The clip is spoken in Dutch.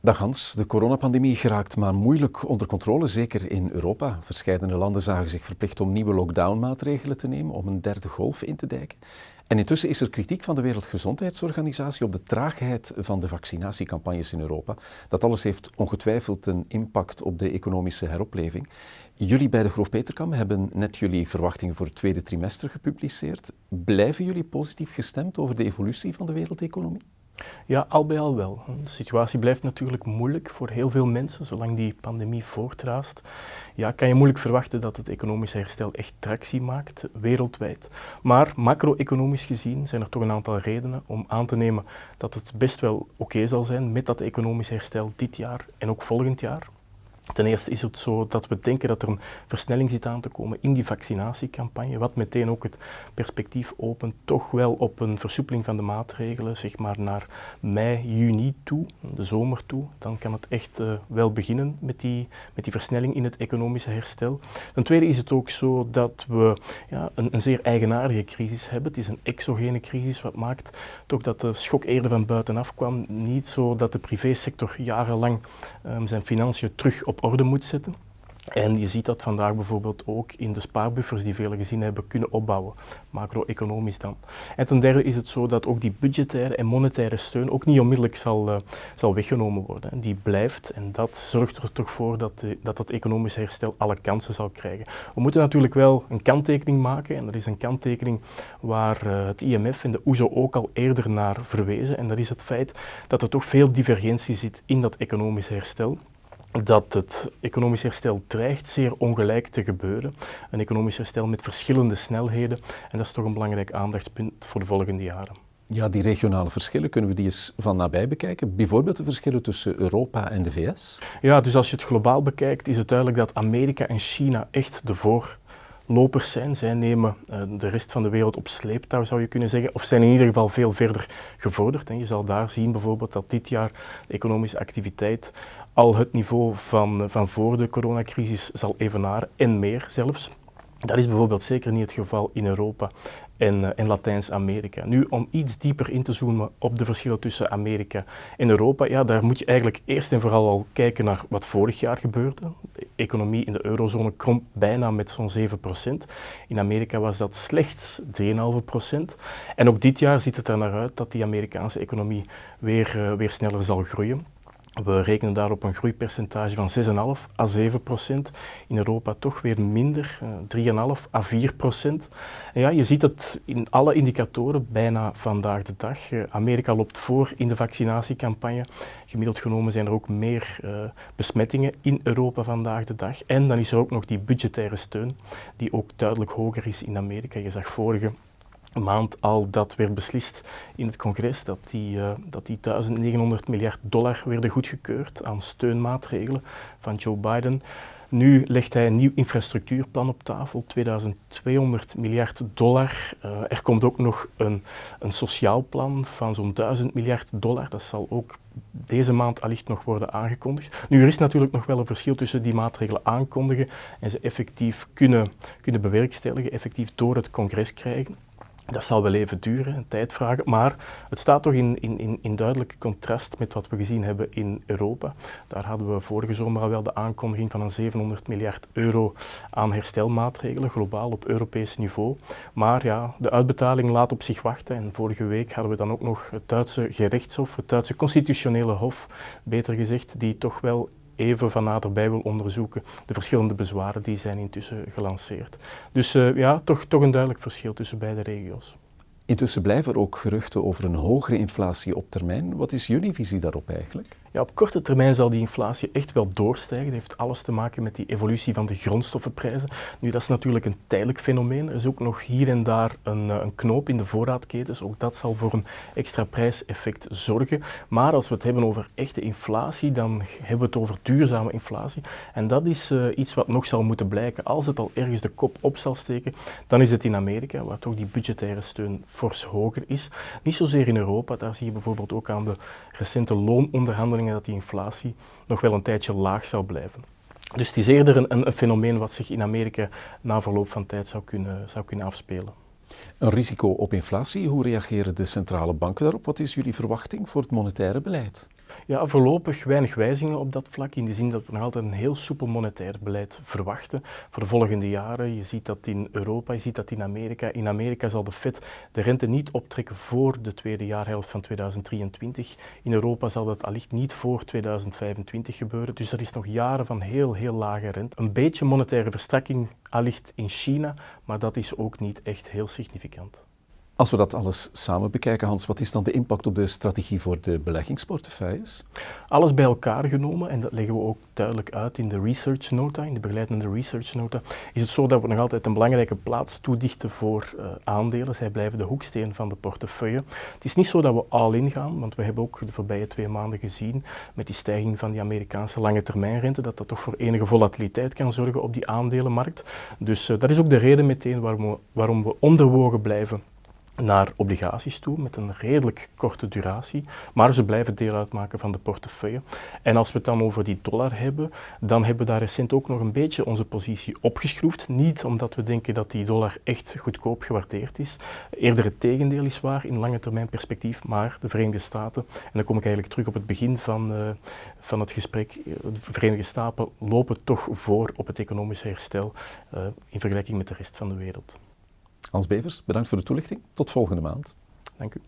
Dag Hans, de coronapandemie geraakt maar moeilijk onder controle, zeker in Europa. Verscheidene landen zagen zich verplicht om nieuwe lockdownmaatregelen te nemen om een derde golf in te dijken. En intussen is er kritiek van de Wereldgezondheidsorganisatie op de traagheid van de vaccinatiecampagnes in Europa. Dat alles heeft ongetwijfeld een impact op de economische heropleving. Jullie bij de Groof Peterkam hebben net jullie verwachtingen voor het tweede trimester gepubliceerd. Blijven jullie positief gestemd over de evolutie van de wereldeconomie? Ja, al bij al wel. De situatie blijft natuurlijk moeilijk voor heel veel mensen, zolang die pandemie voortraast. Ja, kan je moeilijk verwachten dat het economische herstel echt tractie maakt, wereldwijd. Maar macro-economisch gezien zijn er toch een aantal redenen om aan te nemen dat het best wel oké zal zijn met dat economisch herstel dit jaar en ook volgend jaar. Ten eerste is het zo dat we denken dat er een versnelling zit aan te komen in die vaccinatiecampagne, wat meteen ook het perspectief opent toch wel op een versoepeling van de maatregelen, zeg maar naar mei, juni toe, de zomer toe. Dan kan het echt uh, wel beginnen met die, met die versnelling in het economische herstel. Ten tweede is het ook zo dat we ja, een, een zeer eigenaardige crisis hebben. Het is een exogene crisis, wat maakt toch dat de schok eerder van buitenaf kwam. Niet zo dat de privésector jarenlang um, zijn financiën terug op orde moet zetten. En je ziet dat vandaag bijvoorbeeld ook in de spaarbuffers die vele gezinnen hebben kunnen opbouwen, macro-economisch dan. En ten derde is het zo dat ook die budgettaire en monetaire steun ook niet onmiddellijk zal, uh, zal weggenomen worden. Die blijft en dat zorgt er toch voor dat, de, dat economische herstel alle kansen zal krijgen. We moeten natuurlijk wel een kanttekening maken en dat is een kanttekening waar uh, het IMF en de OESO e ook al eerder naar verwezen en dat is het feit dat er toch veel divergentie zit in dat economische herstel dat het economisch herstel dreigt zeer ongelijk te gebeuren. Een economisch herstel met verschillende snelheden. En dat is toch een belangrijk aandachtspunt voor de volgende jaren. Ja, die regionale verschillen, kunnen we die eens van nabij bekijken? Bijvoorbeeld de verschillen tussen Europa en de VS? Ja, dus als je het globaal bekijkt, is het duidelijk dat Amerika en China echt de voorlopers zijn. Zij nemen uh, de rest van de wereld op sleeptouw, zou je kunnen zeggen, of zijn in ieder geval veel verder gevorderd. En je zal daar zien bijvoorbeeld dat dit jaar de economische activiteit al het niveau van, van voor de coronacrisis zal evenaren en meer zelfs. Dat is bijvoorbeeld zeker niet het geval in Europa en, en Latijns-Amerika. Nu, om iets dieper in te zoomen op de verschillen tussen Amerika en Europa, ja, daar moet je eigenlijk eerst en vooral al kijken naar wat vorig jaar gebeurde. De economie in de eurozone kromp bijna met zo'n 7%. In Amerika was dat slechts 3,5%. En ook dit jaar ziet het er naar uit dat die Amerikaanse economie weer, uh, weer sneller zal groeien. We rekenen daar op een groeipercentage van 6,5 à 7 procent. In Europa toch weer minder, 3,5 eh, à 4 procent. En ja, je ziet het in alle indicatoren bijna vandaag de dag. Eh, Amerika loopt voor in de vaccinatiecampagne. Gemiddeld genomen zijn er ook meer uh, besmettingen in Europa vandaag de dag. En dan is er ook nog die budgettaire steun, die ook duidelijk hoger is in Amerika. Je zag vorige maand al dat werd beslist in het congres, dat die, uh, dat die 1900 miljard dollar werden goedgekeurd aan steunmaatregelen van Joe Biden. Nu legt hij een nieuw infrastructuurplan op tafel, 2200 miljard dollar. Uh, er komt ook nog een, een sociaal plan van zo'n 1000 miljard dollar. Dat zal ook deze maand allicht nog worden aangekondigd. Nu, er is natuurlijk nog wel een verschil tussen die maatregelen aankondigen en ze effectief kunnen, kunnen bewerkstelligen, effectief door het congres krijgen. Dat zal wel even duren, een tijd vragen, maar het staat toch in, in, in duidelijk contrast met wat we gezien hebben in Europa. Daar hadden we vorige zomer al wel de aankondiging van een 700 miljard euro aan herstelmaatregelen, globaal op Europees niveau. Maar ja, de uitbetaling laat op zich wachten en vorige week hadden we dan ook nog het Duitse gerechtshof, het Duitse constitutionele hof, beter gezegd, die toch wel even van naderbij wil onderzoeken. De verschillende bezwaren die zijn intussen gelanceerd. Dus uh, ja, toch, toch een duidelijk verschil tussen beide regio's. Intussen blijven er ook geruchten over een hogere inflatie op termijn. Wat is jullie visie daarop eigenlijk? Ja, op korte termijn zal die inflatie echt wel doorstijgen. Dat heeft alles te maken met die evolutie van de grondstoffenprijzen. Nu, dat is natuurlijk een tijdelijk fenomeen. Er is ook nog hier en daar een, eh, een knoop in de voorraadketens. Ook dat zal voor een extra prijseffect zorgen. Maar als we het hebben over echte inflatie, dan hebben we het over duurzame inflatie. En dat is uh, iets wat nog zal moeten blijken. Als het al ergens de kop op zal steken, dan is het in Amerika, waar toch die budgettaire steun fors hoger is. Niet zozeer in Europa. Daar zie je bijvoorbeeld ook aan de recente loononderhandelingen dat die inflatie nog wel een tijdje laag zou blijven. Dus het is eerder een, een, fenomeen wat zich in Amerika na verloop van tijd zou kunnen, zou kunnen afspelen. Een risico op inflatie, hoe reageren de centrale banken daarop? Wat is jullie verwachting voor het monetaire beleid? Ja, voorlopig weinig wijzigingen op dat vlak, in de zin dat we nog altijd een heel soepel monetair beleid verwachten voor de volgende jaren. Je ziet dat in Europa, je ziet dat in Amerika. In Amerika zal de Fed de rente niet optrekken voor de tweede jaarhelft van 2023. In Europa zal dat allicht niet voor 2025 gebeuren. Dus er is nog jaren van heel, heel lage rente. Een beetje monetaire verstrakking allicht in China, maar dat is ook niet echt heel significant. Als we dat alles samen bekijken, Hans, wat is dan de impact op de strategie voor de beleggingsportefeuilles? Alles bij elkaar genomen, en dat leggen we ook duidelijk uit in de research nota, in de begeleidende research nota, is het zo dat we nog altijd een belangrijke plaats toedichten voor uh, aandelen. Zij blijven de hoeksteen van de portefeuille. Het is niet zo dat we all-in gaan, want we hebben ook de voorbije twee maanden gezien met die stijging van die Amerikaanse lange termijnrente, dat dat toch voor enige volatiliteit kan zorgen op die aandelenmarkt. Dus uh, dat is ook de reden meteen waarom we, waarom we onderwogen blijven naar obligaties toe met een redelijk korte duratie, maar ze blijven deel uitmaken van de portefeuille. En als we het dan over die dollar hebben, dan hebben we daar recent ook nog een beetje onze positie opgeschroefd. Niet omdat we denken dat die dollar echt goedkoop gewaardeerd is, eerder het tegendeel is waar in lange termijn perspectief, maar de Verenigde Staten, en dan kom ik eigenlijk terug op het begin van, uh, van het gesprek, de Verenigde Staten lopen toch voor op het economische herstel uh, in vergelijking met de rest van de wereld. Hans Bevers, bedankt voor de toelichting. Tot volgende maand. Dank u.